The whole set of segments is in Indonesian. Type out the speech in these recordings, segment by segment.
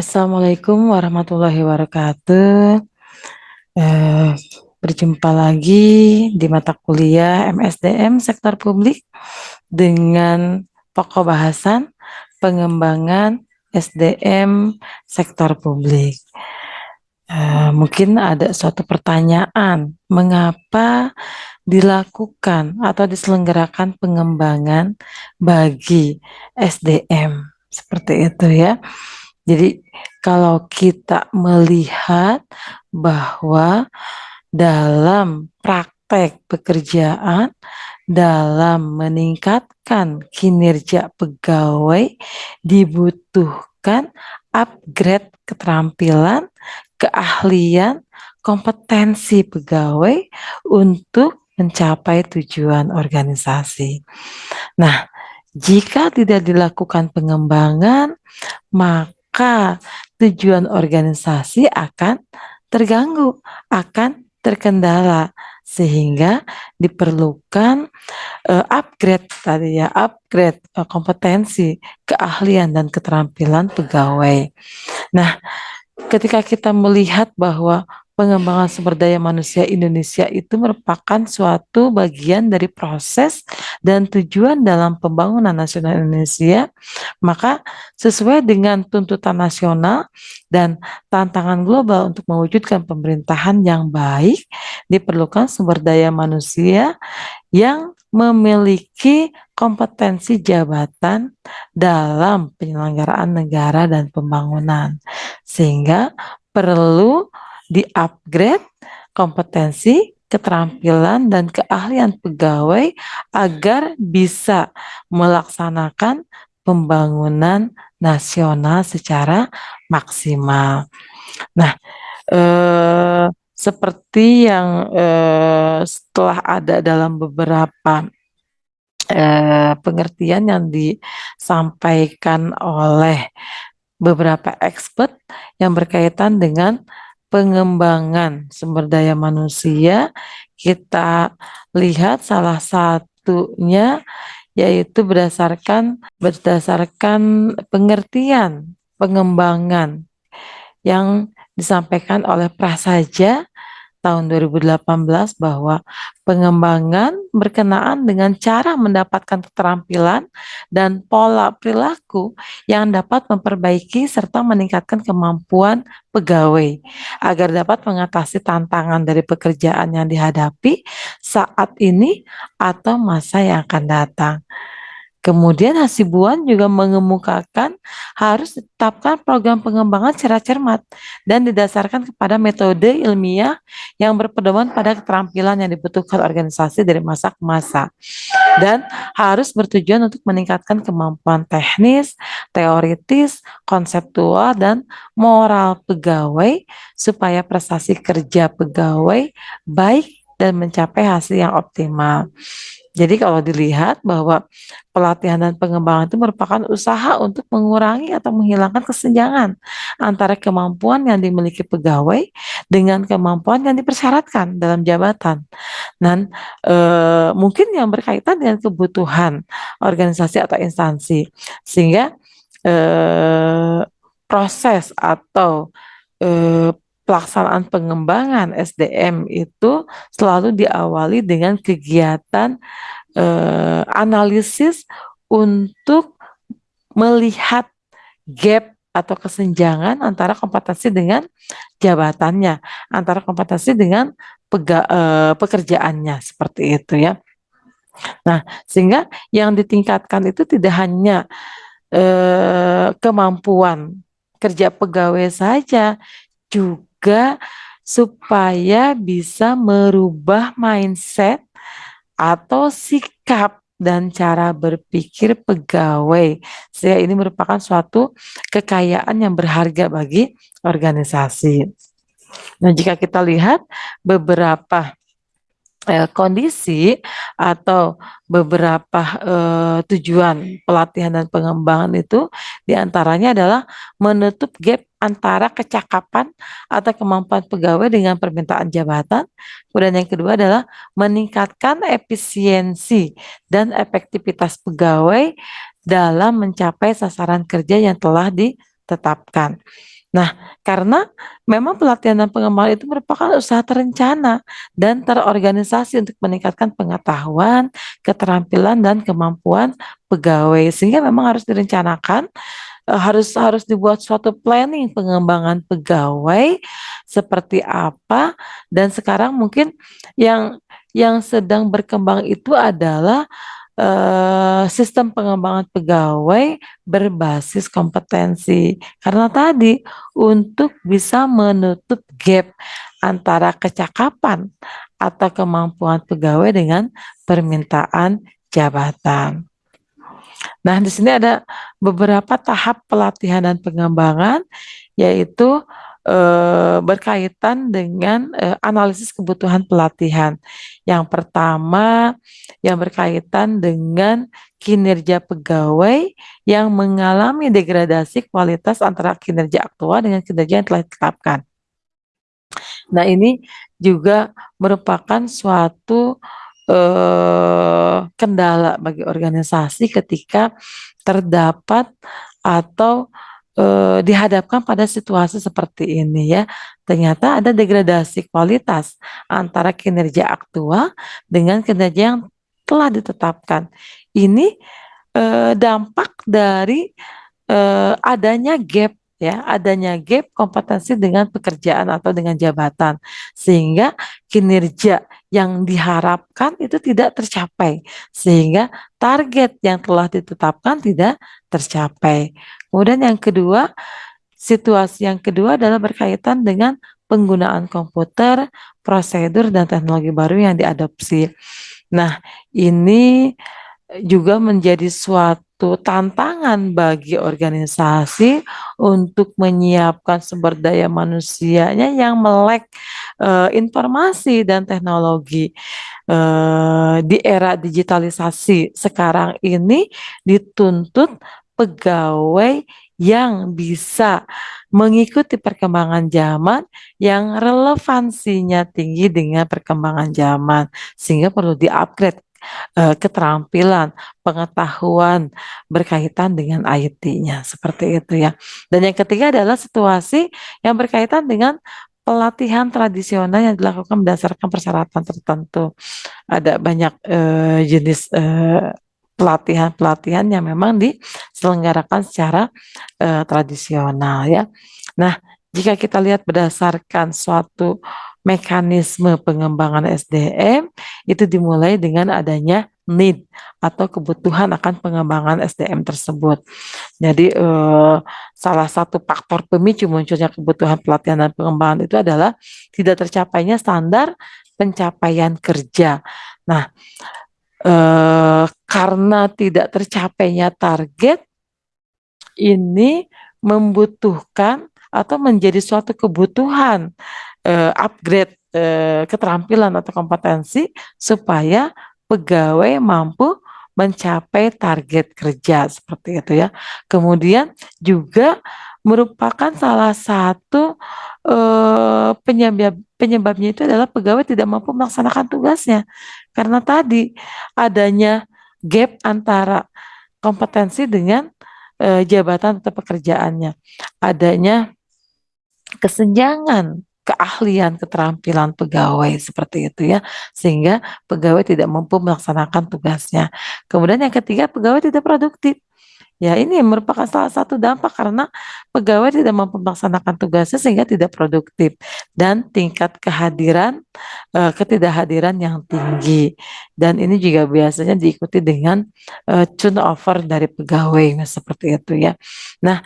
Assalamualaikum warahmatullahi wabarakatuh. Eh, berjumpa lagi di mata kuliah MSDM Sektor Publik dengan pokok bahasan pengembangan SDM Sektor Publik. Eh, mungkin ada suatu pertanyaan, mengapa dilakukan atau diselenggarakan pengembangan bagi SDM seperti itu ya. Jadi kalau kita melihat bahwa dalam praktek pekerjaan dalam meningkatkan kinerja pegawai dibutuhkan upgrade keterampilan, keahlian, kompetensi pegawai untuk mencapai tujuan organisasi. Nah, jika tidak dilakukan pengembangan, maka tujuan organisasi akan terganggu, akan terkendala sehingga diperlukan uh, upgrade tadi ya, upgrade uh, kompetensi, keahlian dan keterampilan pegawai. Nah, ketika kita melihat bahwa pengembangan sumber daya manusia Indonesia itu merupakan suatu bagian dari proses dan tujuan dalam pembangunan nasional Indonesia, maka sesuai dengan tuntutan nasional dan tantangan global untuk mewujudkan pemerintahan yang baik, diperlukan sumber daya manusia yang memiliki kompetensi jabatan dalam penyelenggaraan negara dan pembangunan. Sehingga perlu di-upgrade kompetensi, keterampilan, dan keahlian pegawai agar bisa melaksanakan pembangunan nasional secara maksimal. Nah, eh, seperti yang eh, setelah ada dalam beberapa eh, pengertian yang disampaikan oleh beberapa expert yang berkaitan dengan pengembangan sumber daya manusia, kita lihat salah satunya yaitu berdasarkan berdasarkan pengertian pengembangan yang disampaikan oleh Prasaja tahun 2018 bahwa pengembangan berkenaan dengan cara mendapatkan keterampilan dan pola perilaku yang dapat memperbaiki serta meningkatkan kemampuan pegawai agar dapat mengatasi tantangan dari pekerjaan yang dihadapi saat ini atau masa yang akan datang. Kemudian Hasibuan juga mengemukakan harus ditetapkan program pengembangan secara cermat dan didasarkan kepada metode ilmiah yang berpedoman pada keterampilan yang dibutuhkan organisasi dari masa ke masa dan harus bertujuan untuk meningkatkan kemampuan teknis, teoritis, konseptual, dan moral pegawai supaya prestasi kerja pegawai baik dan mencapai hasil yang optimal. Jadi kalau dilihat bahwa pelatihan dan pengembangan itu merupakan usaha untuk mengurangi atau menghilangkan kesenjangan antara kemampuan yang dimiliki pegawai dengan kemampuan yang dipersyaratkan dalam jabatan. Dan e, mungkin yang berkaitan dengan kebutuhan organisasi atau instansi. Sehingga e, proses atau e, pelaksanaan pengembangan SDM itu selalu diawali dengan kegiatan eh, analisis untuk melihat gap atau kesenjangan antara kompetensi dengan jabatannya, antara kompetensi dengan pega, eh, pekerjaannya seperti itu ya. Nah, sehingga yang ditingkatkan itu tidak hanya eh, kemampuan kerja pegawai saja, juga juga supaya bisa merubah mindset atau sikap dan cara berpikir pegawai. Sehingga ini merupakan suatu kekayaan yang berharga bagi organisasi. Nah, jika kita lihat beberapa eh, kondisi atau beberapa eh, tujuan pelatihan dan pengembangan itu di antaranya adalah menutup gap antara kecakapan atau kemampuan pegawai dengan permintaan jabatan. Kemudian yang kedua adalah meningkatkan efisiensi dan efektivitas pegawai dalam mencapai sasaran kerja yang telah di tetapkan. Nah, karena memang pelatihan dan pengembangan itu merupakan usaha terencana dan terorganisasi untuk meningkatkan pengetahuan, keterampilan dan kemampuan pegawai. Sehingga memang harus direncanakan eh, harus harus dibuat suatu planning pengembangan pegawai seperti apa. Dan sekarang mungkin yang yang sedang berkembang itu adalah uh, sistem pengembangan pegawai berbasis kompetensi. Karena tadi untuk bisa menutup gap antara kecakapan atau kemampuan pegawai dengan permintaan jabatan. Nah, di sini ada beberapa tahap pelatihan dan pengembangan, yaitu eh, berkaitan dengan eh, analisis kebutuhan pelatihan. Yang pertama yang berkaitan dengan kinerja pegawai yang mengalami degradasi kualitas antara kinerja aktual dengan kinerja yang telah ditetapkan. Nah, ini juga merupakan suatu eh, kendala bagi organisasi ketika terdapat atau eh, dihadapkan pada situasi seperti ini ya. Ternyata ada degradasi kualitas antara kinerja aktual dengan kinerja yang telah ditetapkan. Ini eh, dampak dari eh, adanya gap ya, adanya gap kompetensi dengan pekerjaan atau dengan jabatan sehingga kinerja yang diharapkan itu tidak tercapai sehingga target yang telah ditetapkan tidak tercapai. Kemudian yang kedua, situasi yang kedua adalah berkaitan dengan penggunaan komputer, prosedur dan teknologi baru yang diadopsi. Nah, ini juga menjadi suatu tantangan bagi organisasi untuk menyiapkan sumber daya manusianya yang melek uh, informasi dan teknologi. Uh, di era digitalisasi sekarang ini dituntut pegawai yang bisa mengikuti perkembangan zaman yang relevansinya tinggi dengan perkembangan zaman sehingga perlu di-upgrade keterampilan, pengetahuan berkaitan dengan IT-nya seperti itu ya. Dan yang ketiga adalah situasi yang berkaitan dengan pelatihan tradisional yang dilakukan berdasarkan persyaratan tertentu. Ada banyak uh, jenis uh, pelatihan-pelatihan yang memang diselenggarakan secara uh, tradisional ya. Nah, jika kita lihat berdasarkan suatu mekanisme pengembangan SDM itu dimulai dengan adanya need atau kebutuhan akan pengembangan SDM tersebut. Jadi eh, salah satu faktor pemicu munculnya kebutuhan pelatihan dan pengembangan itu adalah tidak tercapainya standar pencapaian kerja. Nah, eh, karena tidak tercapainya target ini membutuhkan atau menjadi suatu kebutuhan uh, upgrade uh, keterampilan atau kompetensi supaya pegawai mampu mencapai target kerja seperti itu ya. Kemudian juga merupakan salah satu uh, penyebab penyebabnya itu adalah pegawai tidak mampu melaksanakan tugasnya karena tadi adanya gap antara kompetensi dengan jabatan atau pekerjaannya, adanya kesenjangan keahlian keterampilan pegawai seperti itu ya sehingga pegawai tidak mampu melaksanakan tugasnya. Kemudian yang ketiga pegawai tidak produktif. Ya ini merupakan salah satu dampak karena pegawai tidak mampu melaksanakan tugasnya sehingga tidak produktif. Dan tingkat kehadiran uh, ketidakhadiran yang tinggi. Dan ini juga biasanya diikuti dengan uh, turnover dari pegawai seperti itu ya. Nah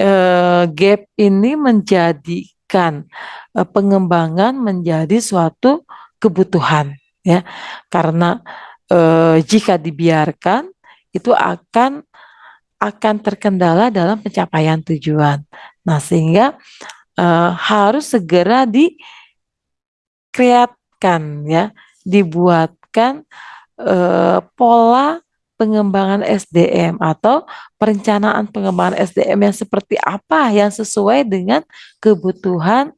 uh, gap ini menjadi menjadikan uh, pengembangan menjadi suatu kebutuhan ya karena uh, jika dibiarkan itu akan akan terkendala dalam pencapaian tujuan. Nah, sehingga uh, harus segera dikreatkan ya, dibuatkan uh, pola pengembangan SDM atau perencanaan pengembangan SDM yang seperti apa yang sesuai dengan kebutuhan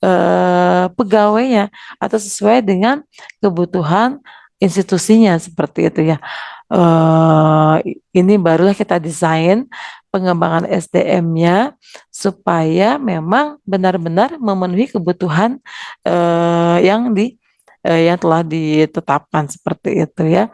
eh, pegawainya atau sesuai dengan kebutuhan institusinya seperti itu ya. Eh, ini barulah kita desain pengembangan SDM-nya supaya memang benar-benar memenuhi kebutuhan uh, yang di uh, yang telah ditetapkan seperti itu ya.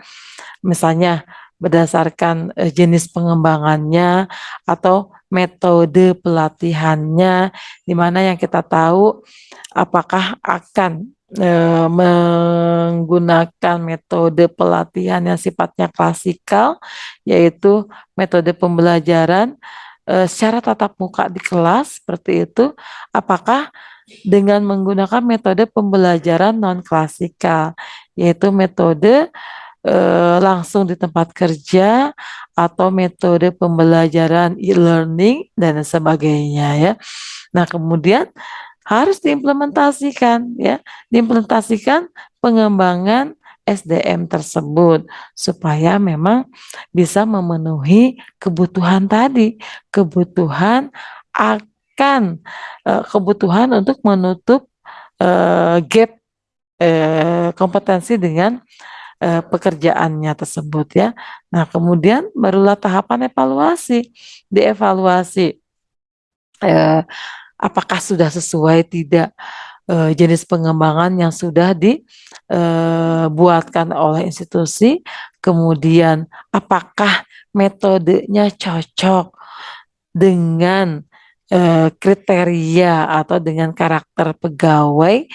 Misalnya berdasarkan uh, jenis pengembangannya atau metode pelatihannya di mana yang kita tahu apakah akan e, menggunakan metode pelatihan yang sifatnya klasikal, yaitu metode pembelajaran e, secara tatap muka di kelas seperti itu, apakah dengan menggunakan metode pembelajaran non klasikal, yaitu metode e, langsung di tempat kerja atau metode pembelajaran e-learning dan sebagainya ya. Nah, kemudian harus diimplementasikan ya, diimplementasikan pengembangan SDM tersebut supaya memang bisa memenuhi kebutuhan tadi, kebutuhan akan uh, kebutuhan untuk menutup uh, gap uh, kompetensi dengan uh, pekerjaannya tersebut ya. Nah, kemudian barulah tahapan evaluasi. Dievaluasi uh, apakah sudah sesuai tidak uh, jenis pengembangan yang sudah dibuatkan oleh institusi, kemudian apakah metodenya cocok dengan kriteria atau dengan karakter pegawai.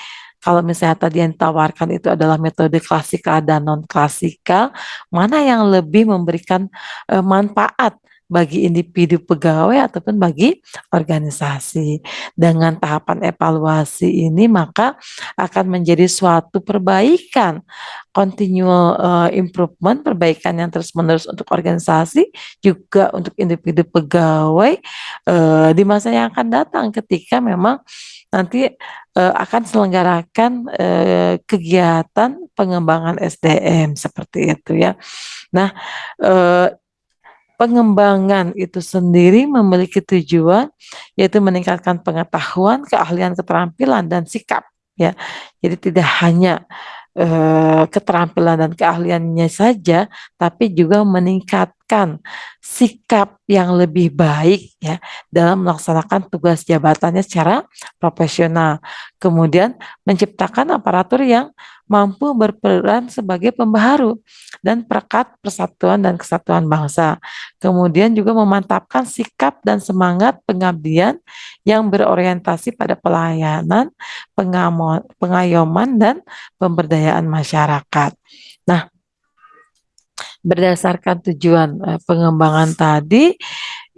Kalau misalnya tadi yang ditawarkan itu adalah metode klasikal dan non klasikal, mana yang lebih memberikan uh, manfaat bagi individu pegawai ataupun bagi organisasi. Dengan tahapan evaluasi ini maka akan menjadi suatu perbaikan, continual uh, improvement, perbaikan yang terus-menerus untuk organisasi, juga untuk individu pegawai uh, di masa yang akan datang ketika memang nanti uh, akan selenggarakan kegiatan pengembangan SDM seperti itu ya. Nah, pengembangan itu sendiri memiliki tujuan yaitu meningkatkan pengetahuan, keahlian, keterampilan dan sikap ya. Jadi tidak hanya eh, keterampilan dan keahliannya saja tapi juga meningkatkan sikap yang lebih baik ya dalam melaksanakan tugas jabatannya secara profesional. Kemudian menciptakan aparatur yang mampu berperan sebagai pembaharu dan perekat persatuan dan kesatuan bangsa. Kemudian juga memantapkan sikap dan semangat pengabdian yang berorientasi pada pelayanan, pengayoman, dan pemberdayaan masyarakat. Berdasarkan tujuan eh, pengembangan tadi,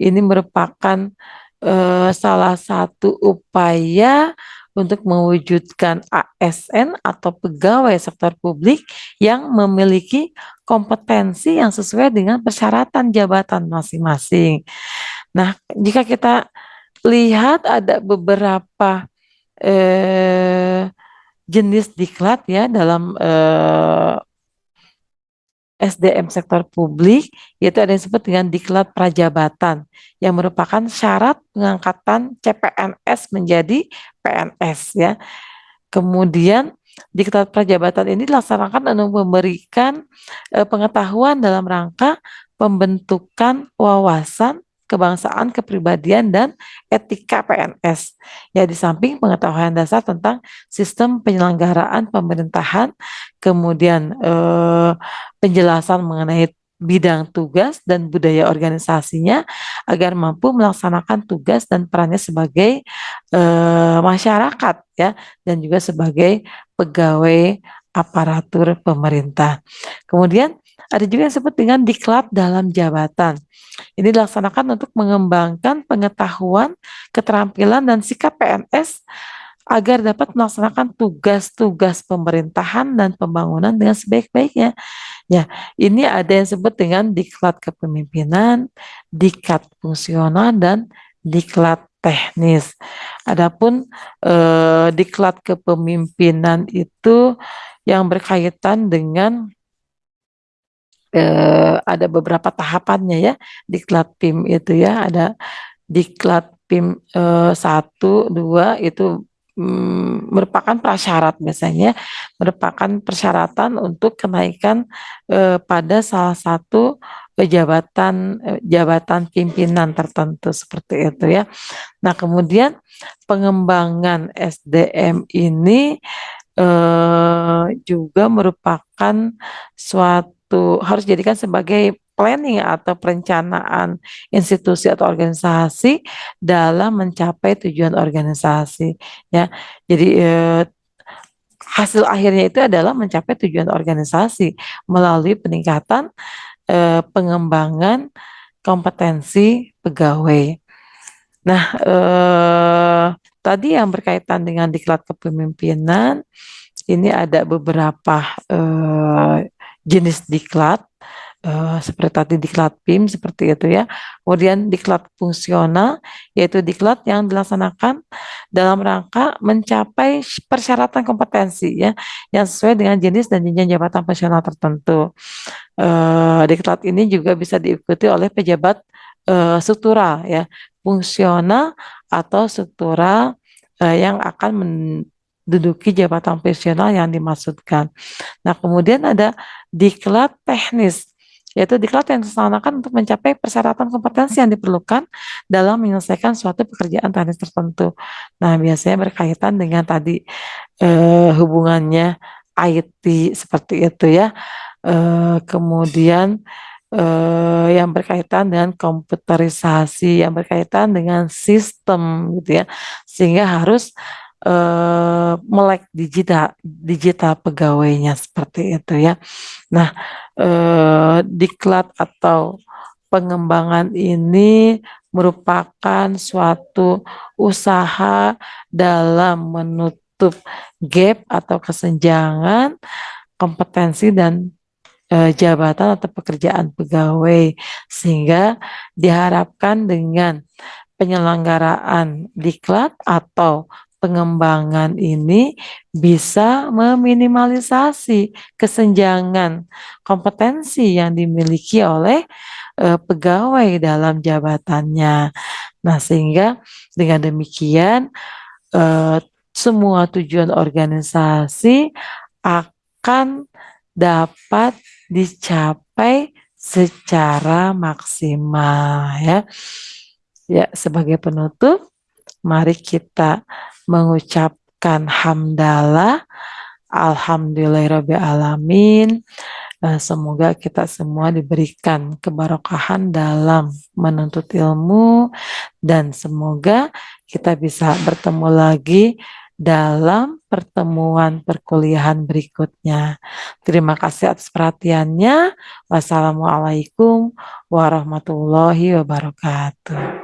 ini merupakan eh, salah satu upaya untuk mewujudkan ASN atau pegawai sektor publik yang memiliki kompetensi yang sesuai dengan persyaratan jabatan masing-masing. Nah, jika kita lihat ada beberapa eh, jenis diklat ya dalam eh, SDM sektor publik, yaitu ada yang disebut dengan diklat prajabatan, yang merupakan syarat pengangkatan CPNS menjadi PNS ya. Kemudian diklat prajabatan ini dilaksanakan untuk memberikan eh, pengetahuan dalam rangka pembentukan wawasan kebangsaan, kepribadian, dan etika PNS. Ya, di samping pengetahuan dasar tentang sistem penyelenggaraan pemerintahan, kemudian eh, penjelasan mengenai bidang tugas dan budaya organisasinya agar mampu melaksanakan tugas dan perannya sebagai eh, masyarakat ya dan juga sebagai pegawai aparatur pemerintah. Kemudian ada juga yang disebut dengan diklat dalam jabatan. Ini dilaksanakan untuk mengembangkan pengetahuan, keterampilan, dan sikap PNS agar dapat melaksanakan tugas-tugas pemerintahan dan pembangunan dengan sebaik-baiknya. Ya, ini ada yang disebut dengan diklat kepemimpinan, diklat fungsional, dan diklat teknis. Adapun eh, diklat kepemimpinan itu yang berkaitan dengan eh, ada beberapa tahapannya ya diklat PIM itu ya ada diklat PIM eh, satu dua itu mm, merupakan prasyarat biasanya merupakan persyaratan untuk kenaikan eh, pada salah satu jabatan jabatan pimpinan tertentu seperti itu ya. Nah, kemudian pengembangan SDM ini eh, juga merupakan suatu harus dijadikan sebagai planning atau perencanaan institusi atau organisasi dalam mencapai tujuan organisasi ya. Jadi eh, hasil akhirnya itu adalah mencapai tujuan organisasi melalui peningkatan eh, pengembangan kompetensi pegawai. Nah, eh, tadi yang berkaitan dengan diklat kepemimpinan, ini ada beberapa eh, jenis diklat Uh, seperti tadi diklat PIM seperti itu ya. Kemudian diklat fungsional yaitu diklat yang dilaksanakan dalam rangka mencapai persyaratan kompetensi ya yang sesuai dengan jenis dan jenjang jabatan fungsional tertentu. Uh, diklat ini juga bisa diikuti oleh pejabat uh, struktural ya, fungsional atau struktural uh, yang akan menduduki jabatan fungsional yang dimaksudkan. Nah, kemudian ada diklat teknis yaitu diklat yang dilaksanakan untuk mencapai persyaratan kompetensi yang diperlukan dalam menyelesaikan suatu pekerjaan teknis tertentu. Nah, biasanya berkaitan dengan tadi eh, hubungannya IT seperti itu ya. Eh, kemudian eh, yang berkaitan dengan komputerisasi, yang berkaitan dengan sistem gitu ya. Sehingga harus eh, melek digital digital pegawainya seperti itu ya. Nah, eh, diklat atau pengembangan ini merupakan suatu usaha dalam menutup gap atau kesenjangan kompetensi dan e, jabatan atau pekerjaan pegawai sehingga diharapkan dengan penyelenggaraan diklat atau pengembangan ini bisa meminimalisasi kesenjangan kompetensi yang dimiliki oleh uh, pegawai dalam jabatannya. Nah, sehingga dengan demikian uh, semua tujuan organisasi akan dapat dicapai secara maksimal ya. Ya, sebagai penutup mari kita mengucapkan hamdalah Alhamdulillahirrahmanirrahim. Eh, semoga kita semua diberikan kebarokahan dalam menuntut ilmu dan semoga kita bisa bertemu lagi dalam pertemuan perkuliahan berikutnya. Terima kasih atas perhatiannya. Wassalamualaikum warahmatullahi wabarakatuh.